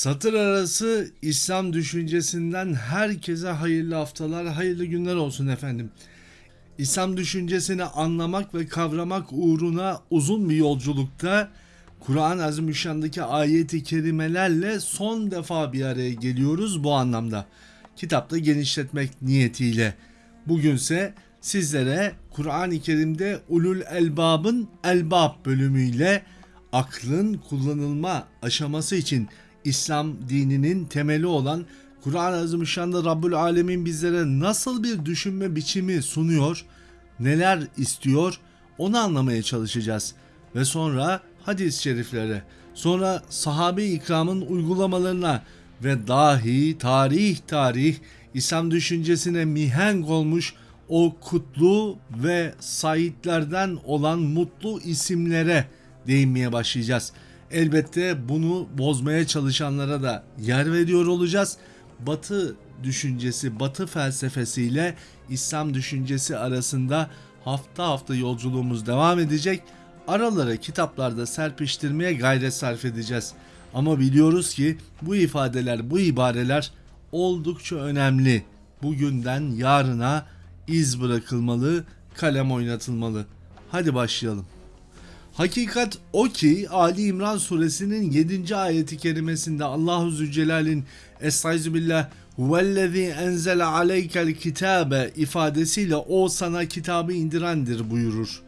Satır arası İslam düşüncesinden herkese hayırlı haftalar, hayırlı günler olsun efendim. İslam düşüncesini anlamak ve kavramak uğruna uzun bir yolculukta Kur'an-ı Azimüşşan'daki ayeti kerimelerle son defa bir araya geliyoruz bu anlamda. Kitapta genişletmek niyetiyle. Bugünse sizlere Kur'an-ı Kerim'de Ulul Elbab'ın Elbab bölümüyle aklın kullanılma aşaması için İslam dininin temeli olan Kur'an-ı Azimüşşan'da Rabbül Alemin bizlere nasıl bir düşünme biçimi sunuyor, neler istiyor onu anlamaya çalışacağız. Ve sonra hadis-i şeriflere, sonra sahabe ikramın uygulamalarına ve dahi tarih tarih İslam düşüncesine mihenk olmuş o kutlu ve saitlerden olan mutlu isimlere değinmeye başlayacağız. Elbette bunu bozmaya çalışanlara da yer veriyor olacağız. Batı düşüncesi, Batı felsefesiyle İslam düşüncesi arasında hafta hafta yolculuğumuz devam edecek. Aralara kitaplarda serpiştirmeye gayret sarf edeceğiz. Ama biliyoruz ki bu ifadeler, bu ibareler oldukça önemli. Bugünden yarına iz bırakılmalı, kalem oynatılmalı. Hadi başlayalım. Hakikat o ki Ali İmran suresinin 7. ayeti kerimesinde Allahu Zülcelal'in Estaizubillah Huvellezî enzele aleykel kitabe ifadesiyle o sana kitabı indirendir buyurur.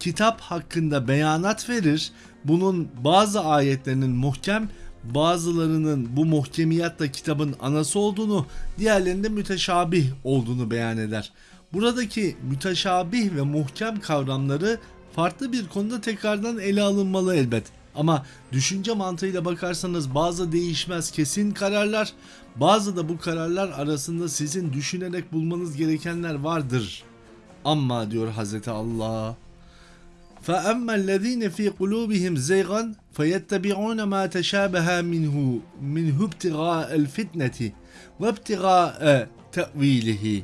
Kitap hakkında beyanat verir. Bunun bazı ayetlerinin muhkem, bazılarının bu muhkemiyatla kitabın anası olduğunu, diğerlerinde müteşabih olduğunu beyan eder. Buradaki müteşabih ve muhkem kavramları farklı bir konuda tekrardan ele alınmalı elbet. Ama düşünce mantığıyla bakarsanız bazı değişmez kesin kararlar, bazı da bu kararlar arasında sizin düşünerek bulmanız gerekenler vardır. Ama diyor Hazreti Allah. فَأَمَّا الَّذ۪ينَ ف۪ي قُلُوبِهِمْ زَيْغًا فَيَتَّبِعُونَ مَا تَشَابَهَا مِنْهُ مِنْهُ ابْتِغَاءَ الْفِتْنَةِ وَابْتِغَاءَ تَأْو۪يلِهِ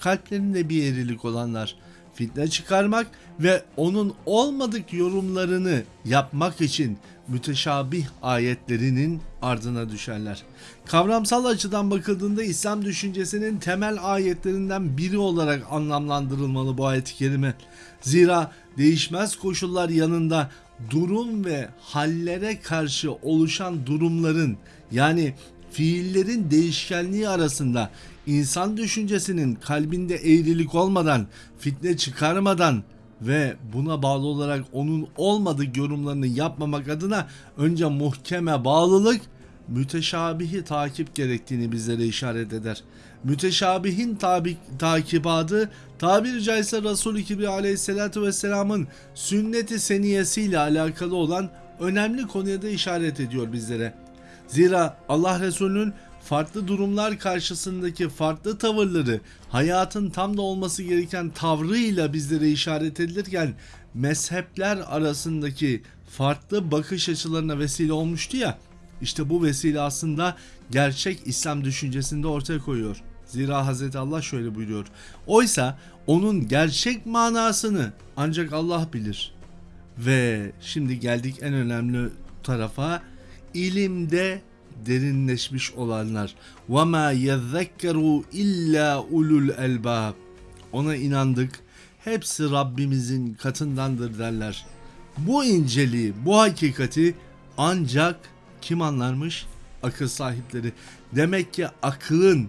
Kalplerinde bir eğrilik olanlar fitne çıkarmak ve onun olmadık yorumlarını yapmak için müteşabih ayetlerinin ardına düşerler. Kavramsal açıdan bakıldığında İslam düşüncesinin temel ayetlerinden biri olarak anlamlandırılmalı bu ayet-i kerime. Zira değişmez koşullar yanında durum ve hallere karşı oluşan durumların yani fiillerin değişkenliği arasında insan düşüncesinin kalbinde eğrilik olmadan, fitne çıkarmadan ve buna bağlı olarak onun olmadık yorumlarını yapmamak adına önce muhkeme bağlılık, müteşabihi takip gerektiğini bizlere işaret eder. Müteşabihin tabi, takibatı tabiri caizse Resul-i Kibri aleyhissalatü vesselamın sünneti seniyesiyle alakalı olan önemli konuya da işaret ediyor bizlere. Zira Allah Resulü'nün farklı durumlar karşısındaki farklı tavırları hayatın tam da olması gereken tavrıyla bizlere işaret edilirken mezhepler arasındaki farklı bakış açılarına vesile olmuştu ya işte bu vesile aslında gerçek İslam düşüncesinde ortaya koyuyor. Zira Hz. Allah şöyle buyuruyor. Oysa onun gerçek manasını ancak Allah bilir. Ve şimdi geldik en önemli tarafa ilimde derinleşmiş olanlar. وَمَا يَذَّكَّرُوا illa ulul elbab. Ona inandık. Hepsi Rabbimizin katındandır derler. Bu inceliği, bu hakikati ancak kim anlarmış? Akıl sahipleri. Demek ki akılın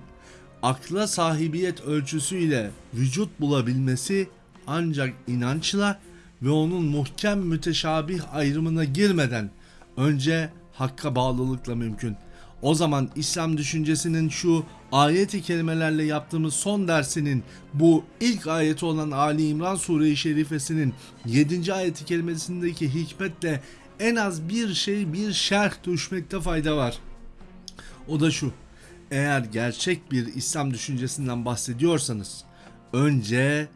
akla sahibiyet ölçüsüyle vücut bulabilmesi ancak inançla ve onun muhkem müteşabih ayrımına girmeden önce hakka bağlılıkla mümkün. O zaman İslam düşüncesinin şu ayeti kelimelerle yaptığımız son dersinin bu ilk ayeti olan Ali İmran Sure-i Şerifesinin 7. ayeti kelimesindeki hikmetle en az bir şey bir şerh düşmekte fayda var. O da şu. Eğer gerçek bir İslam düşüncesinden bahsediyorsanız önce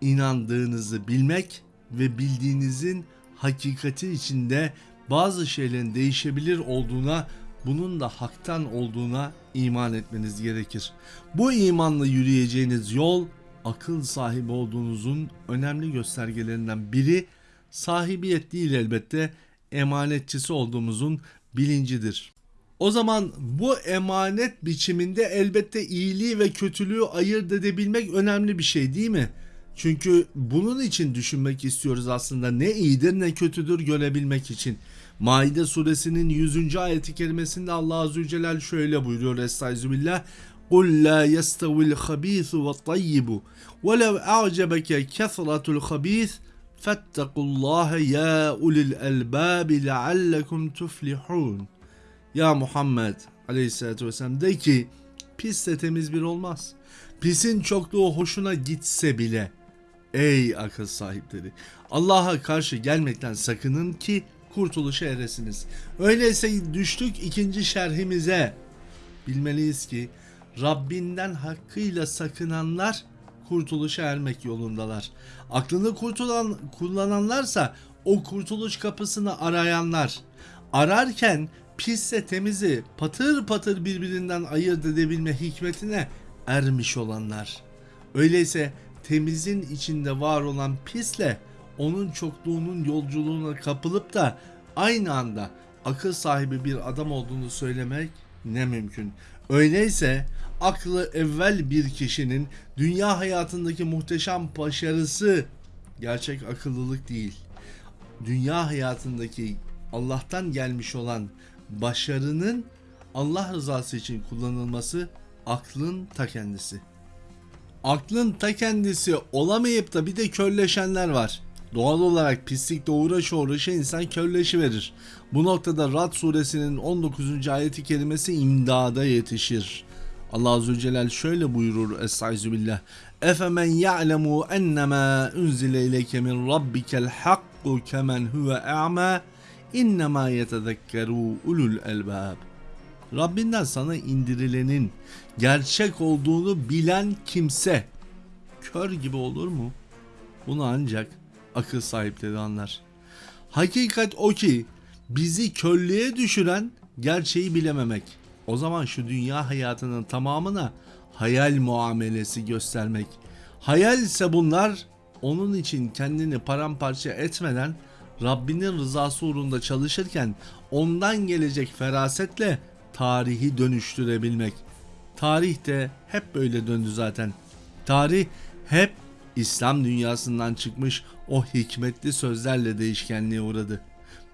inandığınızı bilmek ve bildiğinizin hakikati içinde bazı şeylerin değişebilir olduğuna, bunun da haktan olduğuna iman etmeniz gerekir. Bu imanla yürüyeceğiniz yol akıl sahibi olduğunuzun önemli göstergelerinden biri sahibiyet değil elbette emanetçisi olduğumuzun bilincidir. O zaman bu emanet biçiminde elbette iyiliği ve kötülüğü ayırt edebilmek önemli bir şey değil mi? Çünkü bunun için düşünmek istiyoruz aslında ne iyidir ne kötüdür görebilmek için. Maide suresinin 100. ayeti kerimesinde Allah Azze Celal şöyle buyuruyor Estaizubillah قُلْ لَا يَسْتَوِ الْخَب۪يثُ وَالطَّيِّبُ وَلَوْ اَعْجَبَكَ كَثْرَةُ الْخَب۪يثِ فَاتَّقُوا اللّٰهَ يَا اُلِي الْاَلْبَابِ لَعَلَّكُمْ تُفْلِحُونَ Ya Muhammed aleyhissalatü vesselam de ki pis de temiz bir olmaz. Pisin çokluğu hoşuna gitse bile ey akıl sahipleri Allah'a karşı gelmekten sakının ki kurtuluşa eresiniz. Öyleyse düştük ikinci şerhimize. Bilmeliyiz ki Rabbinden hakkıyla sakınanlar kurtuluşa ermek yolundalar. Aklını kurtulan, kullananlarsa o kurtuluş kapısını arayanlar. Ararken pisse temizi patır patır birbirinden ayırt edebilme hikmetine ermiş olanlar. Öyleyse temizin içinde var olan pisle onun çokluğunun yolculuğuna kapılıp da aynı anda akıl sahibi bir adam olduğunu söylemek ne mümkün. Öyleyse aklı evvel bir kişinin dünya hayatındaki muhteşem başarısı gerçek akıllılık değil. Dünya hayatındaki Allah'tan gelmiş olan başarının Allah rızası için kullanılması aklın ta kendisi. Aklın ta kendisi olamayıp da bir de körleşenler var. Doğal olarak pislikle uğraşı uğraşı insan körleşi. Bu noktada Rad suresinin 19. ayeti kelimesi imdada yetişir. Allah Azze Celle şöyle buyurur Estaizubillah. Efemen ya'lemu ennemâ unzile ileyke min rabbikel hakku kemen huve a'ma innemâ yetezekkerû ulul elbâb. Rabbinden sana indirilenin gerçek olduğunu bilen kimse kör gibi olur mu? Bunu ancak akıl sahipleri anlar. Hakikat o ki bizi körlüğe düşüren gerçeği bilememek. O zaman şu dünya hayatının tamamına hayal muamelesi göstermek. Hayal ise bunlar onun için kendini paramparça etmeden Rabbinin rızası uğrunda çalışırken ondan gelecek ferasetle tarihi dönüştürebilmek. Tarih de hep böyle döndü zaten. Tarih hep İslam dünyasından çıkmış o hikmetli sözlerle değişkenliğe uğradı.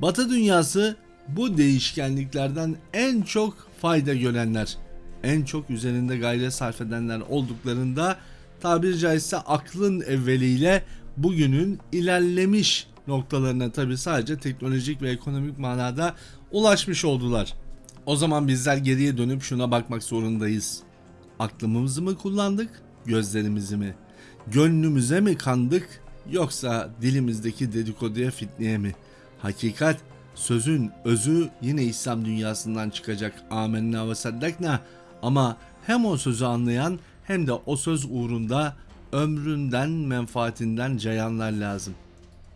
Batı dünyası bu değişkenliklerden en çok fayda görenler, en çok üzerinde gayret sarf edenler olduklarında tabiri caizse aklın evveliyle bugünün ilerlemiş noktalarına tabi sadece teknolojik ve ekonomik manada ulaşmış oldular. O zaman bizler geriye dönüp şuna bakmak zorundayız. Aklımızı mı kullandık, gözlerimizi mi? Gönlümüze mi kandık yoksa dilimizdeki dedikoduya fitneye mi? Hakikat sözün özü yine İslam dünyasından çıkacak. Amenna ve saddakna ama hem o sözü anlayan hem de o söz uğrunda ömründen menfaatinden cayanlar lazım.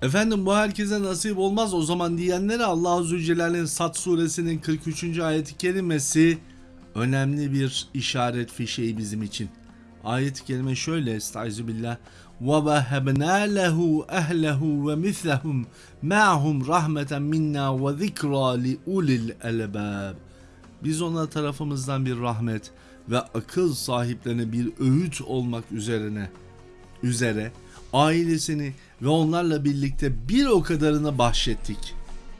Efendim bu herkese nasip olmaz o zaman diyenlere Allah Azze ve Celle'nin Sat suresinin 43. ayeti kerimesi önemli bir işaret fişeği bizim için. Ayet-i kerime şöyle estaizu billah وَوَهَبْنَا لَهُ أَهْلَهُ وَمِثْلَهُمْ مَعْهُمْ رَحْمَةً مِنَّا وَذِكْرَى لِأُولِي الْأَلْبَابِ Biz ona tarafımızdan bir rahmet ve akıl sahiplerine bir öğüt olmak üzerine üzere ailesini ve onlarla birlikte bir o kadarını bahşettik.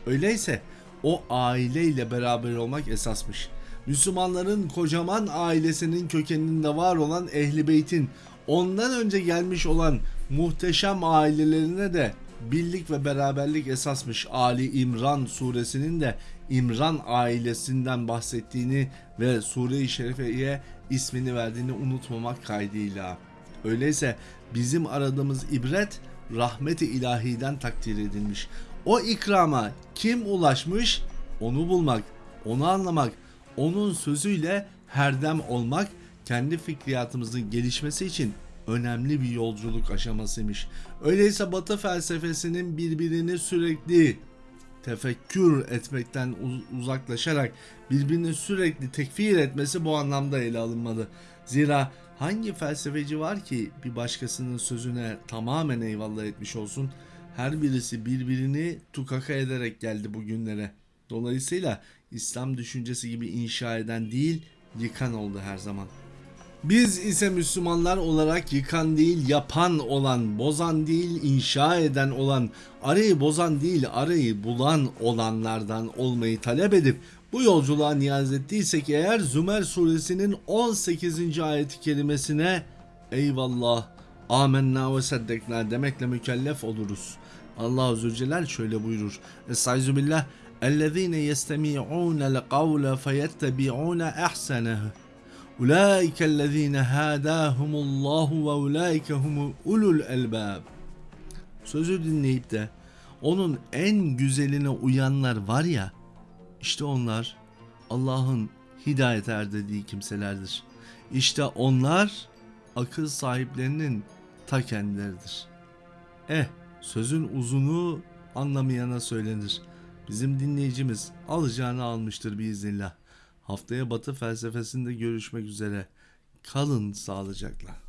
Öyleyse o aileyle beraber olmak esasmış. Müslümanların kocaman ailesinin kökeninde var olan Ehli Beyt'in ondan önce gelmiş olan muhteşem ailelerine de birlik ve beraberlik esasmış. Ali İmran suresinin de İmran ailesinden bahsettiğini ve Sure-i Şerife'ye ismini verdiğini unutmamak kaydıyla. Öyleyse bizim aradığımız ibret rahmeti ilahiden takdir edilmiş. O ikrama kim ulaşmış? Onu bulmak, onu anlamak, onun sözüyle herdem olmak kendi fikriyatımızın gelişmesi için önemli bir yolculuk aşamasıymış. Öyleyse Batı felsefesinin birbirini sürekli tefekkür etmekten uzaklaşarak birbirini sürekli tekfir etmesi bu anlamda ele alınmalı. Zira hangi felsefeci var ki bir başkasının sözüne tamamen eyvallah etmiş olsun? Her birisi birbirini tukaka ederek geldi bugünlere. Dolayısıyla İslam düşüncesi gibi inşa eden değil, yıkan oldu her zaman. Biz ise Müslümanlar olarak yıkan değil yapan olan, bozan değil inşa eden olan, arayı bozan değil arayı bulan olanlardan olmayı talep edip bu yolculuğa niyaz ettiysek eğer Zümer suresinin 18. ayeti kelimesine eyvallah amenna ve seddekna demekle mükellef oluruz. Allah Azze ve Celle şöyle buyurur. Estaizu billah اَلَّذ۪ينَ يَسْتَمِعُونَ الْقَوْلَ فَيَتَّبِعُونَ اَحْسَنَهُ اُولَٰئِكَ الَّذ۪ينَ هَادَاهُمُ اللّٰهُ وَاُولَٰئِكَ هُمُ ulul elbab. Sözü dinleyip de onun en güzeline uyanlar var ya, işte onlar Allah'ın hidayet erdirdiği kimselerdir. İşte onlar akıl sahiplerinin ta kendileridir. Eh, sözün uzunu anlamayana söylenir. Bizim dinleyicimiz alacağını almıştır biiznillah. Haftaya Batı felsefesinde görüşmek üzere. Kalın sağlıcakla.